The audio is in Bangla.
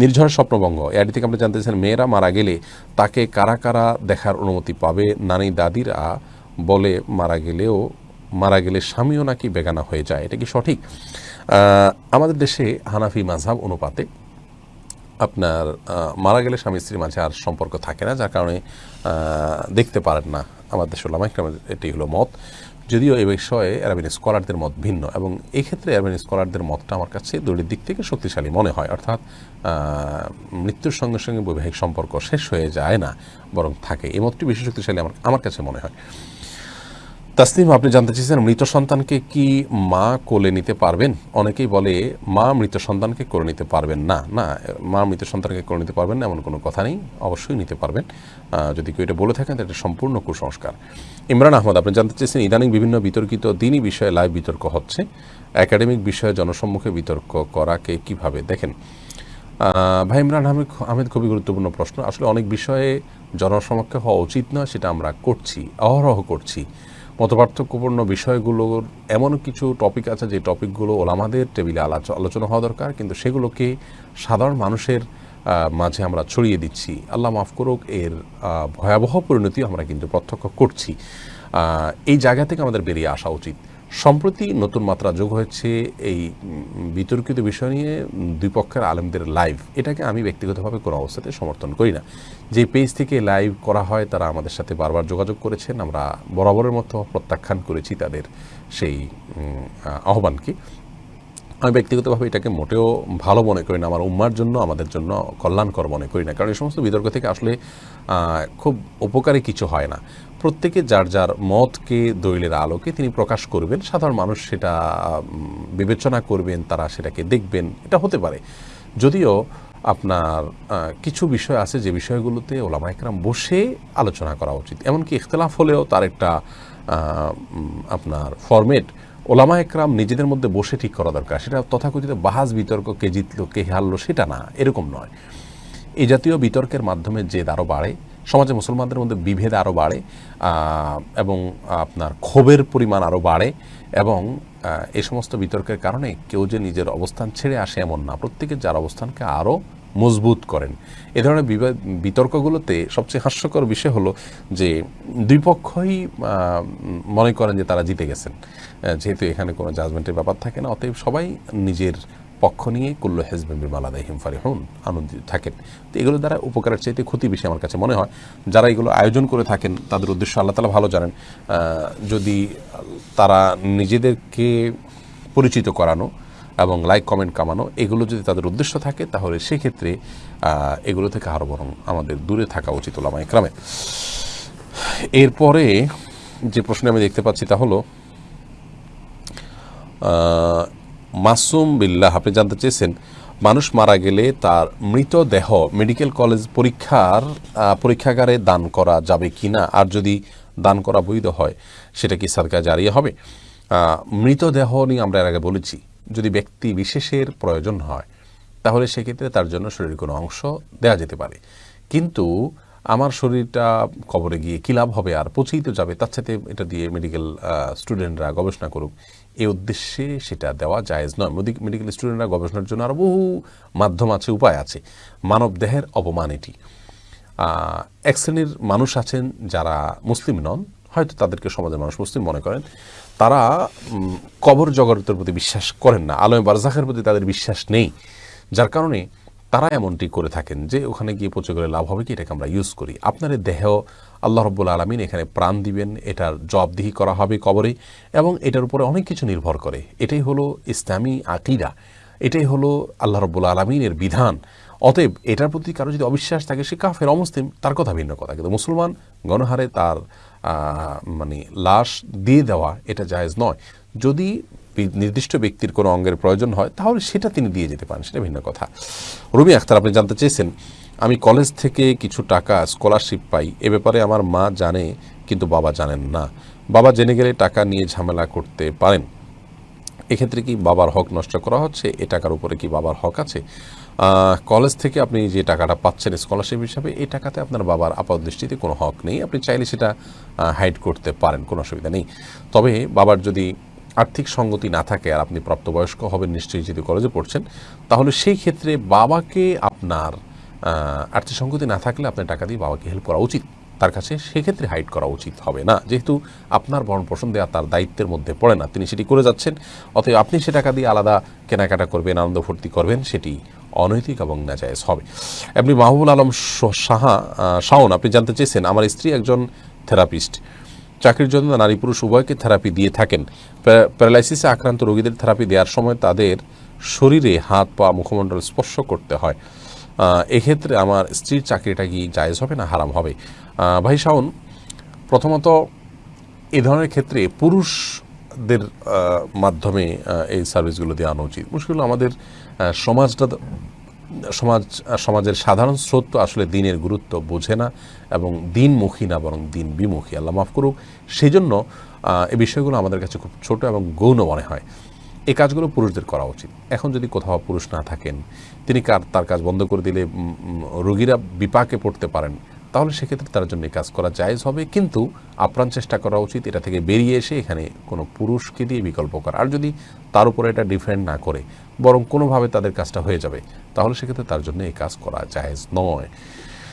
নির্ঝর স্বপ্নভঙ্গ। এআডি থেকে আপনি জানতে মেয়েরা মারা গেলে তাকে কারা কারা দেখার অনুমতি পাবে? নানি দাদিরা বলে মারা গেলেও, মারা গেলে স্বামীও নাকি বেগানা হয়ে যায়, এটা কি সঠিক? আমাদের দেশে হানাফি মাঝহাব অনুপাতে আপনার মারা গেলে স্বামী স্ত্রীর মাঝে আর সম্পর্ক থাকে না, যার কারণে দেখতে পারেন না আমাদের দেশের লামাইক এটি হলো মত। যদিও এই বিষয়ে অ্যারাবিন স্কলারদের মত ভিন্ন এবং এই ক্ষেত্রে অ্যারাবিন স্কলারদের মতটা আমার কাছে দুটির দিক থেকে শক্তিশালী মনে হয়। অর্থাৎ মৃত্যুর সঙ্গে সঙ্গে বৈবাহিক সম্পর্ক শেষ হয়ে যায় না, বরং থাকে। এই মতটি বেশি শক্তিশালী আমার আমার কাছে মনে হয়। তাসনিম আপনি জানতে চেয়েছেন মৃত সন্তানকে কি মা কোলে নিতে পারবেন? অনেকেই বলে, মা মৃত সন্তানকে কোলে নিতে পারবেন না। না, মা মৃত সন্তানকে কোলে নিতে পারবেন না, এমন কোনো কথা নেই। অবশ্যই নিতে পারবেন। যদি কেউ এটা বলে থাকেন, তাহলে এটা সম্পূর্ণ কুসংস্কার। ইমরান আহমদ, আপনি জানতে চেয়েছেন ইদানিং বিভিন্ন বিতর্কিত দিনই বিষয়ে লাইভ বিতর্ক হচ্ছে। একাডেমিক বিষয়ে জনসম্মুখে বিতর্ক করাকে কীভাবে? দেখেন ভাই ইমরান আহমেদ আহমেদ খুবই গুরুত্বপূর্ণ প্রশ্ন। আসলে অনেক বিষয়ে জনসমক্ষে হওয়া উচিত নয়, সেটা আমরা করছি, অহরহ করছি। মতপার্থক্যপূর্ণ বিষয়গুলোর এমন কিছু টপিক আছে, যে টপিকগুলো ওলামাদের টেবিলে আলোচ- আলোচনা হওয়া দরকার, কিন্তু সেগুলোকে সাধারণ মানুষের মাঝে আমরা ছড়িয়ে দিচ্ছি। আল্লাহ মাফ করুক, এর ভয়াবহ পরিণতি আমরা কিন্তু প্রত্যক্ষ করছি। এই জায়গা থেকে আমাদের বেরিয়ে আসা উচিত। সম্প্রতি নতুন মাত্রা যোগ হয়েছে এই বিতর্কিত বিষয় নিয়ে দুই পক্ষের আলেমদের লাইভ। এটাকে আমি ব্যক্তিগতভাবে কোনো অবস্থাতে সমর্থন করি না। যে পেজ থেকে লাইভ করা হয়, তারা আমাদের সাথে বারবার যোগাযোগ করেছেন। আমরা বরাবরের মতো প্রত্যাখ্যান করেছি তাদের সেই আহ্বানকে। আমি ব্যক্তিগতভাবে এটাকে মোটেও ভালো মনে করি না। আমার উম্মার জন্য, আমাদের জন্য কল্যাণকর মনে করি না। কারণ এই সমস্ত বিতর্ক থেকে আসলে খুব উপকারী কিছু হয় না। প্রত্যেকে যার যার মতকে দলিলের আলোকে তিনি প্রকাশ করবেন, সাধারণ মানুষ সেটা বিবেচনা করবেন, তারা সেটাকে দেখবেন, এটা হতে পারে। যদিও আপনার কিছু বিষয় আছে যে বিষয়গুলোতে ওলামা একরাম বসে আলোচনা করা উচিত। এমনকি ইখতলাফ হলেও তার একটা আপনার ফরমেট ওলামা একরাম নিজেদের মধ্যে বসে ঠিক করা দরকার। সেটা তথাকথিত বাহাজ বিতর্ক, কে জিতলো, কে হারলো, সেটা না, এরকম নয়। এই জাতীয় বিতর্কের মাধ্যমে জেদ আরও বাড়ে সমাজে মুসলমানদের মধ্যে বিভেদ আরও বাড়ে এবং আপনার ক্ষোভের পরিমাণ আরও বাড়ে, এবং এ সমস্ত বিতর্কের কারণে কেউ যে নিজের অবস্থান ছেড়ে আসে এমন না। প্রত্যেকে যার অবস্থানকে আরও মজবুত করেন। এ ধরনের বিতর্কগুলোতে সবচেয়ে হাস্যকর বিষয় হলো যে দুই পক্ষই মনে করেন যে তারা জিতে গেছেন। যেহেতু এখানে কোনো জাজমেন্টের ব্যাপার থাকে না, অতএব সবাই নিজের পক্ষ নিয়ে কুল্ল হেজবেন বিমালাদা হিমফারি হন আনন্দিত থাকেন। তো এগুলো দ্বারা উপকারের চাইতে ক্ষতি বেশি আমার কাছে মনে হয়। যারা এগুলো আয়োজন করে থাকেন, তাদের উদ্দেশ্য আল্লাহ তালা ভালো জানেন। যদি তারা নিজেদেরকে পরিচিত করানো এবং লাইক কমেন্ট কামানো, এগুলো যদি তাদের উদ্দেশ্য থাকে, তাহলে সেক্ষেত্রে এগুলো থেকে আরও বরং আমাদের দূরে থাকা উচিত ওলামা ইকরামে এরপরে যে প্রশ্ন আমি দেখতে পাচ্ছি তা হলো মাসুম বিল্লাহ, আপনি জানতে চেয়েছেন, মানুষ মারা গেলে তার মৃতদেহ মেডিকেল কলেজ পরীক্ষার পরীক্ষাগারে দান করা যাবে কি না আর যদি দান করা বৈধ হয়, সেটা কি সরকার জারিয়ে হবে? মৃতদেহ নিয়ে আমরা এর আগে বলেছি, যদি ব্যক্তি বিশেষের প্রয়োজন হয়, তাহলে সেক্ষেত্রে তার জন্য শরীরের কোনো অংশ দেওয়া যেতে পারে। কিন্তু আমার শরীরটা কবরে গিয়ে কী লাভ হবে আর পচেই তো যাবে। তার সাথে এটা দিয়ে মেডিকেল স্টুডেন্টরা গবেষণা করুক। এই উদ্দেশ্যে সেটা দেওয়া জায়েজ নয়। মেডিকেল স্টুডেন্টরা গবেষণার জন্য আরও বহু মাধ্যম আছে, উপায় আছে। মানব দেহের অপমান এটি। এক শ্রেণির মানুষ আছেন যারা মুসলিম নন, হয়তো তাদেরকে সমাজের মানুষ মুসলিম মনে করেন। তারা কবর জগতের প্রতি বিশ্বাস করেন না। আলমে বারজাখের প্রতি তাদের বিশ্বাস নেই। যার কারণে তারা এমনটি করে থাকেন যে ওখানে গিয়ে পচে গেলে লাভ হবে কি? এটাকে আমরা ইউজ করি। আপনার দেহ আল্লাহ রব্বুল আলমিন এখানে প্রাণ দিবেন, এটার জবাবদিহি করা হবে কবরে এবং এটার উপরে অনেক কিছু নির্ভর করে। এটাই হলো ইসলামী আকিরা এটাই হলো আল্লাহ রব্বুল আলমিনের বিধান। অতএব এটার প্রতি কারও যদি অবিশ্বাস থাকে, সে কাফের, অমুসলিম, তার কথা ভিন্ন কথা। কিন্তু মুসলমান গণহারে তার মানে লাশ দিয়ে দেওয়া এটা জায়েজ নয়। যদি নির্দিষ্ট ব্যক্তির কোনো অঙ্গের প্রয়োজন হয়, তাহলে সেটা তিনি দিয়ে যেতে পারেন, সেটা ভিন্ন কথা। রবি আখতার, আপনি জানতে চেয়েছেন, আমি কলেজ থেকে কিছু টাকা স্কলারশিপ পাই, এ ব্যাপারে আমার মা জানে, কিন্তু বাবা জানেন না। বাবা জেনে গেলে টাকা নিয়ে ঝামেলা করতে পারেন। এক্ষেত্রে কি বাবার হক নষ্ট করা হচ্ছে? এ টাকার উপরে কি বাবার হক আছে? কলেজ থেকে আপনি যে টাকাটা পাচ্ছেন স্কলারশিপ হিসাবে এই টাকাতে আপনার বাবার আপাত দৃষ্টিতে কোনো হক নেই। আপনি চাইলে সেটা হাইড করতে পারেন, কোনো অসুবিধা নেই। তবে বাবার যদি আর্থিক সঙ্গতি না থাকে আর আপনি প্রাপ্তবয়স্ক হবেন, নিশ্চয়ই যদি কলেজে পড়ছেন, তাহলে সেই ক্ষেত্রে বাবাকে আপনার আর্থিক সঙ্গতি না থাকলে আপনার টাকা দিয়ে বাবাকে হেল্প করা উচিত। তার কাছে সেক্ষেত্রে হাইড করা উচিত হবে না। যেহেতু আপনার ভরণ পোষণ দেওয়া তার দায়িত্বের মধ্যে পড়ে না, তিনি সেটি করে যাচ্ছেন। অতএব আপনি সে টাকা দিয়ে আলাদা কেনাকাটা করবেন, আনন্দ ফুর্তি করবেন, সেটি অনৈতিক এবং নাজায়েজ হবে। এমনি মাহবুল আলম সাহা শাওন, আপনি জানতে চেয়েছেন, আমার স্ত্রী একজন থেরাপিস্ট। চাকরির জন্য নারী পুরুষ উভয়কে থেরাপি দিয়ে থাকেন। প্যারালাইসিসে আক্রান্ত রোগীদের থেরাপি দেওয়ার সময় তাদের শরীরে হাত পা মুখমণ্ডল স্পর্শ করতে হয়। এক্ষেত্রে আমার স্ত্রীর চাকরিটা কি জায়েজ হবে না হারাম হবে? ভাই শাওন, প্রথমত এ ধরনের ক্ষেত্রে পুরুষদের মাধ্যমে এই সার্ভিসগুলো দেওয়া আনা উচিত মুশকিল আমাদের সমাজটা সমাজ সমাজের সাধারণ স্রোত তো আসলে দিনের গুরুত্ব বোঝে না এবং দিনমুখী না, বরং দিন বিমুখী। আল্লাহ মাফ করুক। সেই জন্য এই বিষয়গুলো আমাদের কাছে খুব ছোট এবং গৌণ মনে হয়। এই কাজগুলো পুরুষদের করা উচিত। এখন যদি কোথাও পুরুষ না থাকেন, তিনি তার কাজ বন্ধ করে দিলে রোগীরা বিপাকে পড়তে পারেন। তাহলে সেক্ষেত্রে তার জন্য কাজ করা জায়েজ হবে। কিন্তু আপ্রাণ চেষ্টা করা উচিত, এটা থেকে বেরিয়ে এসে এখানে কোনো পুরুষকে দিয়ে বিকল্প করা। আর যদি তার উপরে এটা ডিফেন্ড না করে, বরং কোনোভাবে তাদের কাজটা হয়ে যাবে, তাহলে সেক্ষেত্রে তার জন্য এই কাজ করা জায়েজ নয়।